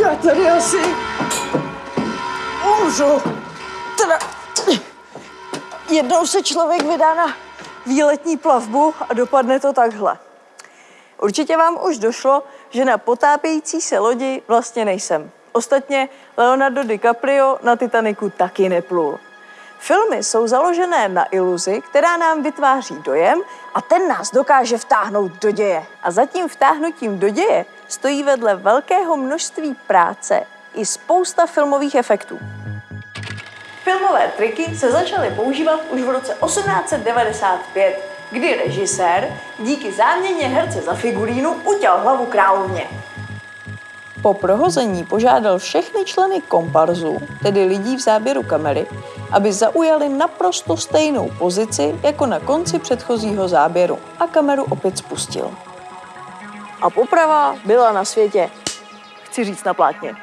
Já tady asi umřu. Teda jednou se člověk vydá na výletní plavbu a dopadne to takhle. Určitě vám už došlo, že na potápějící se lodi vlastně nejsem. Ostatně Leonardo DiCaprio na Titaniku taky neplul. Filmy jsou založené na iluzi, která nám vytváří dojem a ten nás dokáže vtáhnout do děje. A za tím vtáhnutím do děje stojí vedle velkého množství práce i spousta filmových efektů. Filmové triky se začaly používat už v roce 1895, kdy režisér díky záměně herce za figurínu utěl hlavu královně. Po prohození požádal všechny členy komparzu, tedy lidí v záběru kamery, aby zaujali naprosto stejnou pozici jako na konci předchozího záběru a kameru opět spustil. A poprava byla na světě, chci říct na plátně.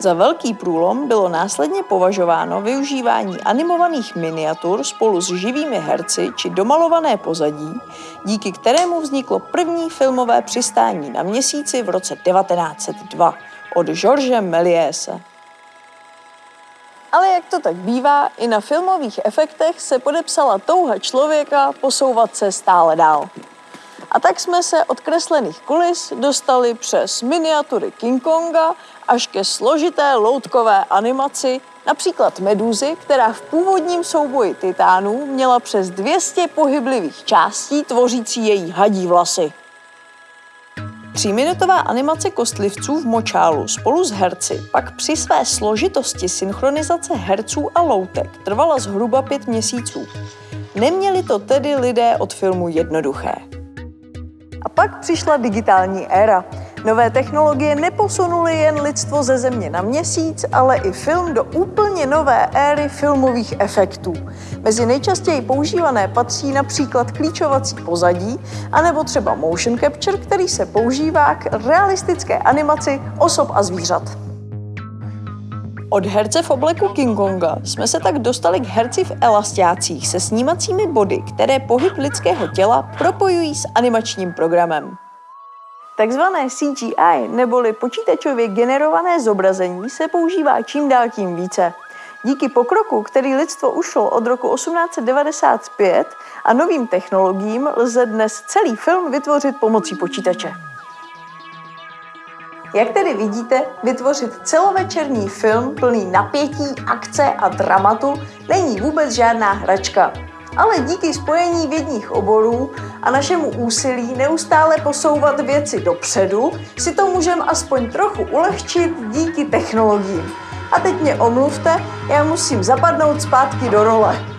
Za velký průlom bylo následně považováno využívání animovaných miniatur spolu s živými herci či domalované pozadí, díky kterému vzniklo první filmové přistání na měsíci v roce 1902 od George Mélièse. Ale jak to tak bývá, i na filmových efektech se podepsala touha člověka posouvat se stále dál. A tak jsme se od kreslených kulis dostali přes miniatury King Konga až ke složité loutkové animaci, například Medúzy, která v původním souboji titánů měla přes 200 pohyblivých částí tvořící její hadí vlasy. Tříminutová animace kostlivců v močálu spolu s herci pak při své složitosti synchronizace herců a loutek trvala zhruba pět měsíců. Neměli to tedy lidé od filmu jednoduché. A pak přišla digitální éra. Nové technologie neposunuly jen lidstvo ze země na měsíc, ale i film do úplně nové éry filmových efektů. Mezi nejčastěji používané patří například klíčovací pozadí, anebo třeba motion capture, který se používá k realistické animaci osob a zvířat. Od herce v obleku King Konga jsme se tak dostali k herci v elastiácích se snímacími body, které pohyb lidského těla propojují s animačním programem. Takzvané CGI, neboli počítačově generované zobrazení, se používá čím dál tím více. Díky pokroku, který lidstvo ušlo od roku 1895 a novým technologiím, lze dnes celý film vytvořit pomocí počítače. Jak tedy vidíte, vytvořit celovečerní film plný napětí, akce a dramatu není vůbec žádná hračka. Ale díky spojení vědních oborů a našemu úsilí neustále posouvat věci dopředu, si to můžeme aspoň trochu ulehčit díky technologiím. A teď mě omluvte, já musím zapadnout zpátky do role.